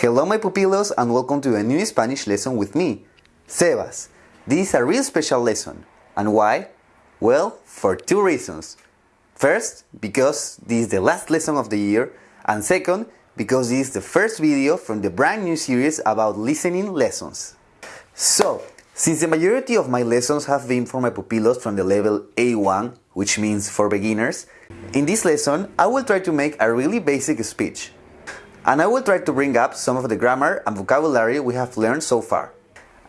Hello my pupilos and welcome to a new Spanish lesson with me, Sebas. This is a real special lesson. And why? Well, for two reasons. First, because this is the last lesson of the year, and second, because this is the first video from the brand new series about listening lessons. So, since the majority of my lessons have been for my pupilos from the level A1, which means for beginners, in this lesson I will try to make a really basic speech. And I will try to bring up some of the grammar and vocabulary we have learned so far.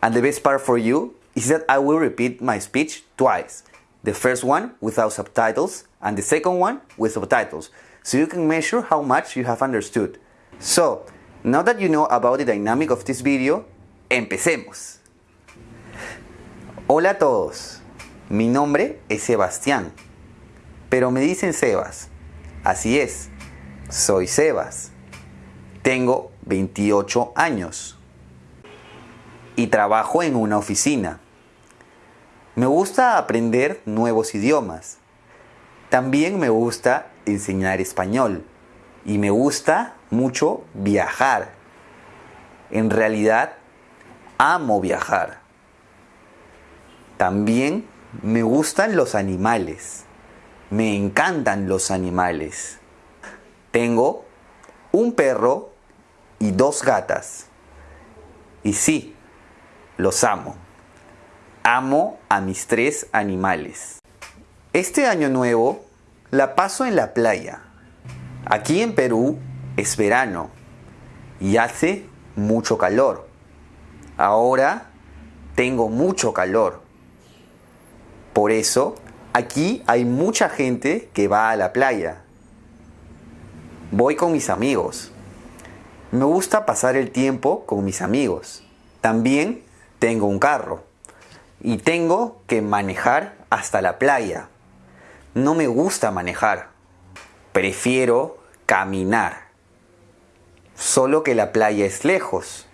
And the best part for you is that I will repeat my speech twice. The first one without subtitles and the second one with subtitles, so you can measure how much you have understood. So, now that you know about the dynamic of this video, empecemos. Hola a todos, mi nombre es Sebastián, pero me dicen Sebas. Así es, soy Sebas. Tengo 28 años y trabajo en una oficina. Me gusta aprender nuevos idiomas. También me gusta enseñar español y me gusta mucho viajar. En realidad, amo viajar. También me gustan los animales. Me encantan los animales. Tengo un perro y dos gatas. Y sí, los amo. Amo a mis tres animales. Este año nuevo la paso en la playa. Aquí en Perú es verano y hace mucho calor. Ahora tengo mucho calor. Por eso aquí hay mucha gente que va a la playa. Voy con mis amigos. Me gusta pasar el tiempo con mis amigos. También tengo un carro y tengo que manejar hasta la playa. No me gusta manejar. Prefiero caminar. Solo que la playa es lejos.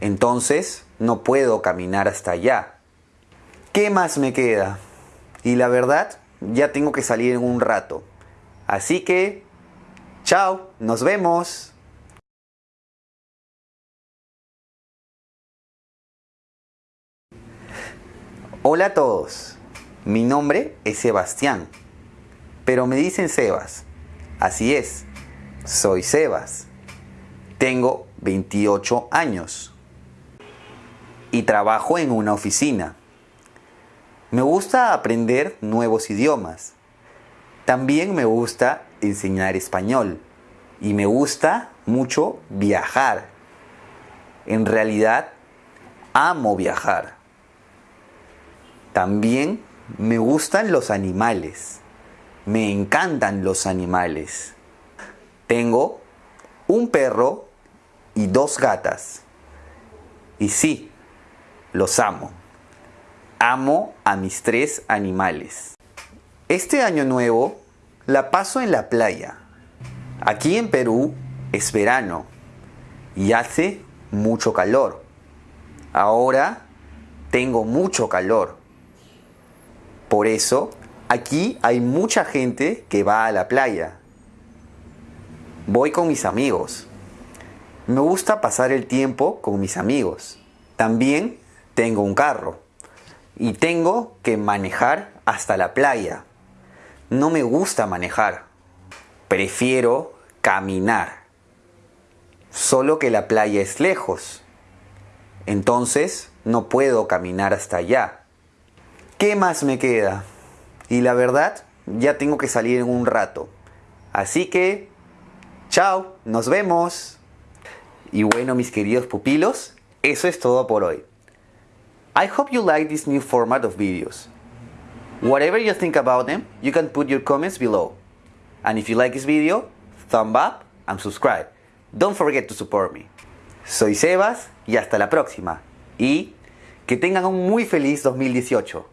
Entonces no puedo caminar hasta allá. ¿Qué más me queda? Y la verdad, ya tengo que salir en un rato. Así que, chao, nos vemos. Hola a todos, mi nombre es Sebastián, pero me dicen Sebas. Así es, soy Sebas. Tengo 28 años y trabajo en una oficina. Me gusta aprender nuevos idiomas. También me gusta enseñar español y me gusta mucho viajar. En realidad, amo viajar. También me gustan los animales. Me encantan los animales. Tengo un perro y dos gatas. Y sí, los amo. Amo a mis tres animales. Este año nuevo la paso en la playa. Aquí en Perú es verano y hace mucho calor. Ahora tengo mucho calor. Por eso, aquí hay mucha gente que va a la playa. Voy con mis amigos. Me gusta pasar el tiempo con mis amigos. También tengo un carro. Y tengo que manejar hasta la playa. No me gusta manejar. Prefiero caminar. Solo que la playa es lejos. Entonces no puedo caminar hasta allá. ¿Qué más me queda? Y la verdad, ya tengo que salir en un rato. Así que, chao, nos vemos. Y bueno, mis queridos pupilos, eso es todo por hoy. I hope you like this new format of videos. Whatever you think about them, you can put your comments below. And if you like this video, thumb up and subscribe. Don't forget to support me. Soy Sebas y hasta la próxima. Y que tengan un muy feliz 2018.